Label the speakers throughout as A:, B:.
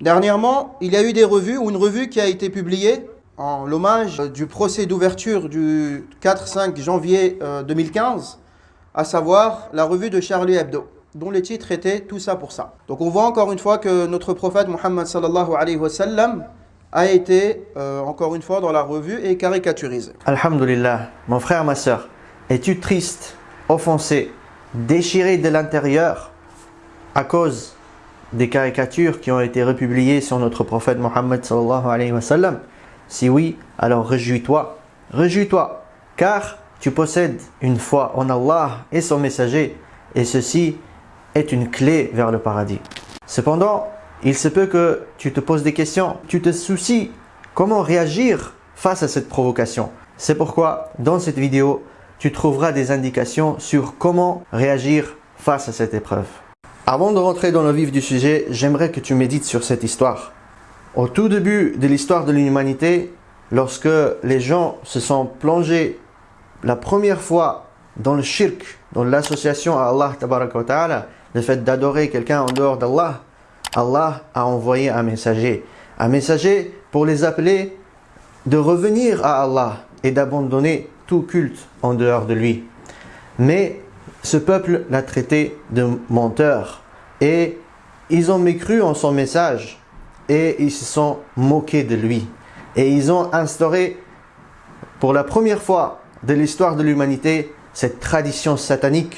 A: Dernièrement, il y a eu des revues ou une revue qui a été publiée en l'hommage du procès d'ouverture du 4-5 janvier 2015, euh, à savoir la revue de Charlie Hebdo, dont les titres étaient Tout ça pour ça. Donc on voit encore une fois que notre prophète Muhammad sallallahu alayhi wa sallam a été, euh, encore une fois, dans la revue et caricaturisé.
B: Alhamdulillah, mon frère, ma soeur, es-tu triste, offensé, déchiré de l'intérieur à cause des caricatures qui ont été republiées sur notre prophète Mohammed sallallahu alayhi wa sallam Si oui, alors réjouis-toi, réjouis-toi, car tu possèdes une foi en Allah et son messager, et ceci est une clé vers le paradis. Cependant, il se peut que tu te poses des questions, tu te soucies comment réagir face à cette provocation. C'est pourquoi dans cette vidéo, tu trouveras des indications sur comment réagir face à cette épreuve. Avant de rentrer dans le vif du sujet, j'aimerais que tu médites sur cette histoire. Au tout début de l'histoire de l'humanité, lorsque les gens se sont plongés la première fois dans le shirk, dans l'association à Allah, le fait d'adorer quelqu'un en dehors d'Allah, Allah a envoyé un messager. Un messager pour les appeler de revenir à Allah et d'abandonner tout culte en dehors de lui. Mais ce peuple l'a traité de menteur et ils ont mécru en son message et ils se sont moqués de lui. Et ils ont instauré pour la première fois de l'histoire de l'humanité cette tradition satanique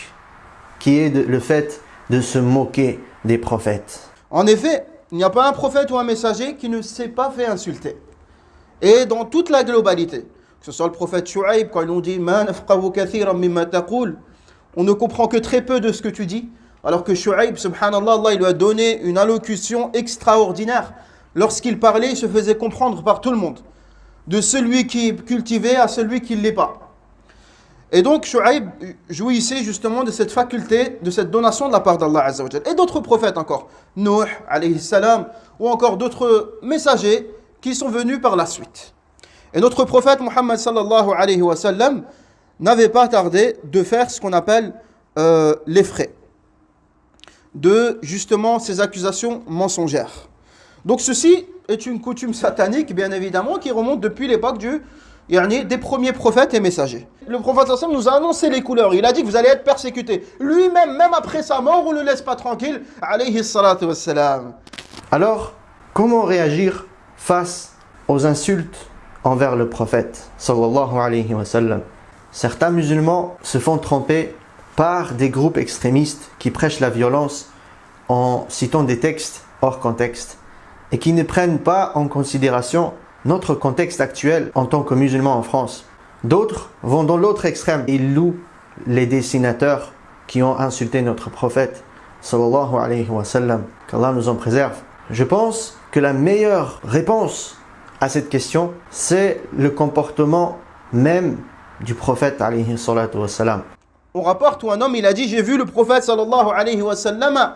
B: qui est le fait de se moquer des prophètes.
A: En effet, il n'y a pas un prophète ou un messager qui ne s'est pas fait insulter. Et dans toute la globalité, que ce soit le prophète Shu'aib, quand ils ont dit on ne comprend que très peu de ce que tu dis, alors que Shu'aib, subhanallah, Allah, il lui a donné une allocution extraordinaire. Lorsqu'il parlait, il se faisait comprendre par tout le monde. De celui qui est cultivé à celui qui ne l'est pas. Et donc Shu'aib jouissait justement de cette faculté, de cette donation de la part d'Allah Et d'autres prophètes encore, Nuh alayhi salam, ou encore d'autres messagers qui sont venus par la suite. Et notre prophète Muhammad sallallahu alayhi wa sallam n'avait pas tardé de faire ce qu'on appelle euh, les frais de justement ces accusations mensongères. Donc ceci est une coutume satanique, bien évidemment, qui remonte depuis l'époque du des premiers prophètes et messagers. Le prophète nous a annoncé les couleurs. Il a dit que vous allez être persécutés. Lui-même, même après sa mort, on ne le laisse pas tranquille.
B: Alors, comment réagir face aux insultes envers le prophète Certains musulmans se font tromper par des groupes extrémistes qui prêchent la violence en citant des textes hors contexte et qui ne prennent pas en considération notre contexte actuel en tant que musulmans en France. D'autres vont dans l'autre extrême. Ils louent les dessinateurs qui ont insulté notre prophète sallallahu alayhi wa sallam. Qu'Allah nous en préserve. Je pense que la meilleure réponse à cette question, c'est le comportement même du prophète.
A: On rapporte où un homme, il a dit, j'ai vu le prophète sallallahu alayhi wa sallam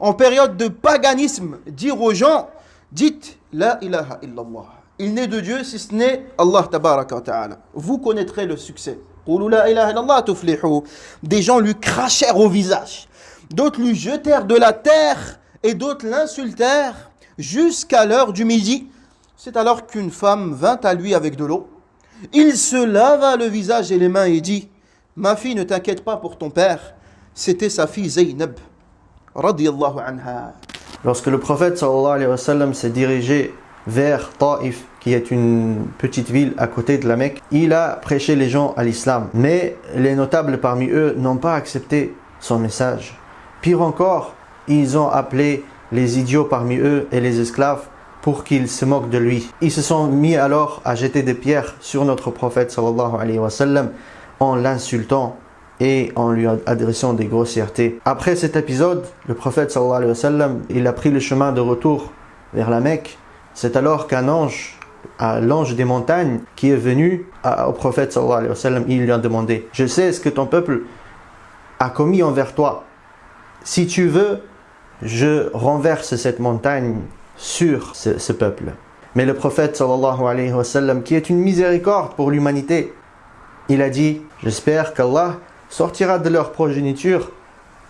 A: en période de paganisme dire aux gens, dites la ilaha illallah il n'est de Dieu si ce n'est Allah tabaraka ta'ala. Vous connaîtrez le succès. Des gens lui crachèrent au visage. D'autres lui jetèrent de la terre et d'autres l'insultèrent jusqu'à l'heure du midi. C'est alors qu'une femme vint à lui avec de l'eau. Il se lava le visage et les mains et dit Ma fille, ne t'inquiète pas pour ton père. C'était sa fille Zaynab.
B: Lorsque le prophète s'est dirigé vers Taif, qui est une petite ville à côté de la Mecque, il a prêché les gens à l'islam. Mais les notables parmi eux n'ont pas accepté son message. Pire encore, ils ont appelé les idiots parmi eux et les esclaves pour qu'ils se moquent de lui. Ils se sont mis alors à jeter des pierres sur notre prophète en l'insultant et en lui adressant des grossièretés. Après cet épisode, le prophète sallallahu il a pris le chemin de retour vers la Mecque c'est alors qu'un ange, l'ange des montagnes, qui est venu au prophète sallallahu il lui a demandé Je sais ce que ton peuple a commis envers toi. Si tu veux, je renverse cette montagne sur ce, peuple. Mais le prophète qui est une miséricorde pour l'humanité, il a dit J'espère qu'Allah sortira de leur progéniture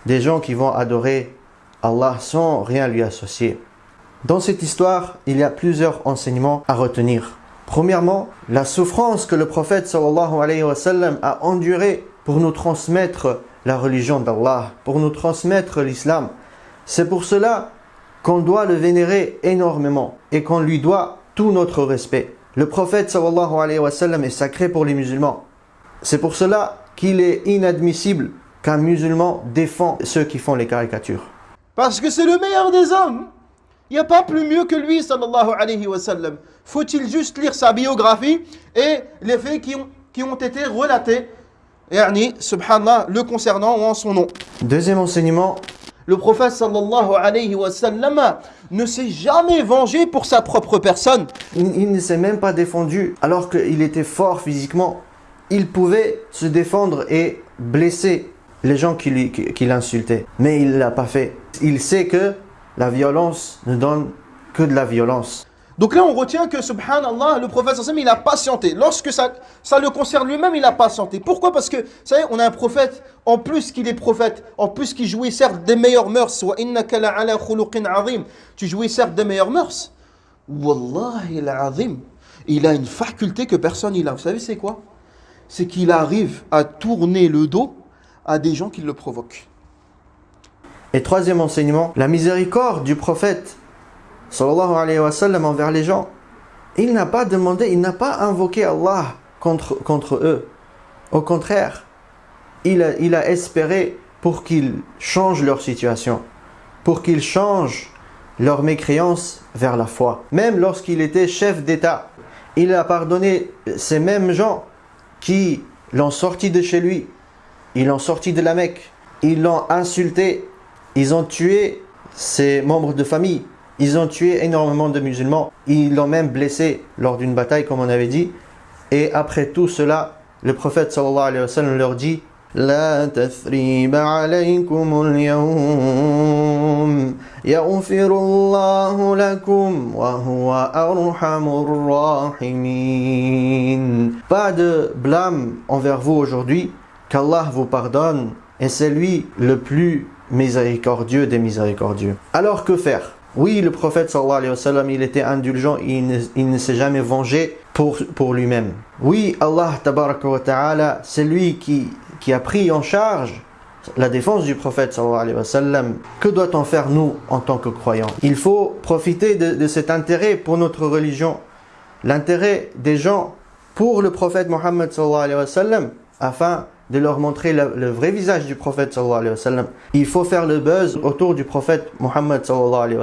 B: des gens qui vont adorer Allah sans rien lui associer. Dans cette histoire, il y a plusieurs enseignements à retenir. Premièrement, la souffrance que le prophète a endurée pour nous transmettre la religion d'Allah, pour nous transmettre l'islam. C'est pour cela qu'on doit le vénérer énormément et qu'on lui doit tout notre respect. Le prophète sallallahu alayhi wa sallam est sacré pour les musulmans. C'est pour cela qu'il est inadmissible qu'un musulman défend ceux qui font les caricatures.
A: Parce que c'est le meilleur des hommes. Il n'y a pas plus mieux que lui, sallallahu alayhi wa sallam. Faut-il juste lire sa biographie et les faits qui ont, qui ont été relatés, yani, subhanallah, le concernant ou en son nom?
B: Deuxième enseignement,
A: Le prophète ne s'est jamais vengé pour sa propre personne.
B: il, ne s'est même pas défendu alors qu'il était fort physiquement. Il pouvait se défendre et blesser les gens qui- qui l'insultaient. Mais il ne l'a pas fait. Il sait que la violence ne donne que de la violence.
A: Donc là, on retient que, subhanallah, le prophète il a patienté. Lorsque ça, ça le concerne lui-même, il a patienté. Pourquoi? Parce que, vous savez, on a un prophète, en plus qu'il est prophète, en plus qu'il jouit certes des meilleures mœurs, tu jouis certes des meilleures mœurs. Wallahi il a une faculté que personne n'a. Vous savez, c'est quoi? C'est qu'il arrive à tourner le dos à des gens qui le provoquent.
B: Et troisième enseignement, la miséricorde du prophète sallallahu alayhi wa sallam envers les gens. Il n'a pas demandé, il n'a pas invoqué Allah contre, contre eux. Au contraire, il a, il a espéré pour qu'ils changent leur situation, pour qu'ils changent leur mécréance vers la foi. Même lorsqu'il était chef d'État, il a pardonné ces mêmes gens qui l'ont sorti de chez lui, ils l'ont sorti de la Mecque, ils l'ont insulté, ils ont tué ses membres de famille, ils ont tué énormément de musulmans, ils l'ont même blessé lors d'une bataille comme on avait dit. Et après tout cela, le prophète sallallahu alayhi wa sallam leur dit لا تثريب عليكم اليوم يغفر الله لكم وهو أرحم الراحمين Pas de blâme envers vous aujourd'hui, qu'Allah vous pardonne et c'est lui le plus miséricordieux des miséricordieux. Alors que faire Oui, le prophète sallallahu alayhi wa sallam, il était indulgent, il ne, ne s'est jamais vengé pour, pour lui-même. Oui, Allah tabaraka wa ta'ala, c'est lui qui, qui a pris en charge la défense du prophète sallallahu alayhi wa sallam. Que doit-on faire nous en tant que croyants? Il faut profiter de, de cet intérêt pour notre religion, l'intérêt des gens pour le prophète Mohammed sallallahu alayhi wa sallam, afin de leur montrer le, vrai visage du prophète. Il faut faire le buzz autour du prophète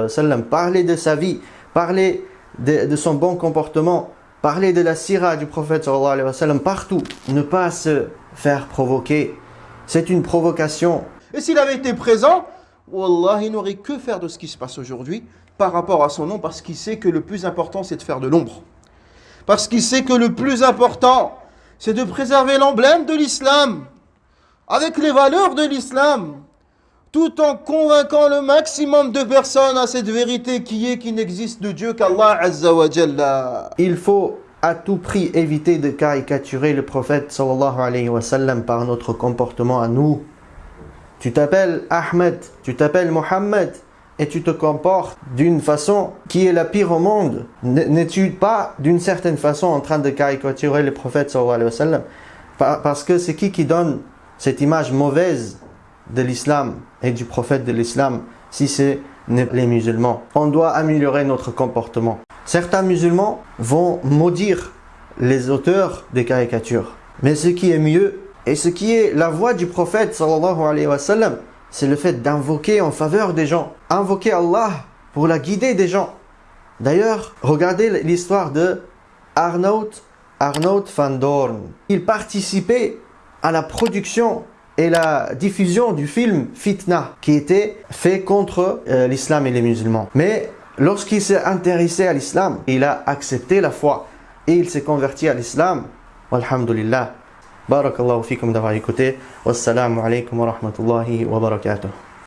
B: sallam, parler de sa vie, parler de, son bon comportement, parler de la sira du prophète partout, ne pas se faire provoquer. C'est une provocation.
A: Et s'il avait été présent, Wallah, il n'aurait que faire de ce qui se passe aujourd'hui par rapport à son nom, parce qu'il sait que le plus important, c'est de faire de l'ombre. Parce qu'il sait que le plus important, c'est de préserver l'emblème de l'islam, avec les valeurs de l'islam, tout en convainquant le maximum de personnes à cette vérité qui est qu'il n'existe de Dieu qu'Allah Azza.
B: Il faut à tout prix éviter de caricaturer le prophète sallallahu alayhi wa sallam par notre comportement à nous. Tu t'appelles Ahmed, tu t'appelles Mohammed et tu te comportes d'une façon qui est la pire au monde. N'es-tu pas d'une certaine façon en train de caricaturer le prophète sallallahu Parce que c'est qui qui donne cette image mauvaise de l'islam et du prophète de l'islam si c'est les musulmans? On doit améliorer notre comportement. Certains musulmans vont maudire les auteurs des caricatures. Mais ce qui est mieux et ce qui est la voie du prophète sallallahu c'est le fait d'invoquer en faveur des gens. Invoquer Allah pour la guider des gens. D'ailleurs, regardez l'histoire de Arnold, Arnold van Doorn. Il participait à la production et la diffusion du film Fitna, qui était fait contre euh, l'islam et les musulmans. Mais lorsqu'il s'est intéressé à l'islam, il a accepté la foi et il s'est converti à l'islam. Alhamdulillah. بارك الله فيكم دفعة كتير والسلام عليكم ورحمة الله وبركاته.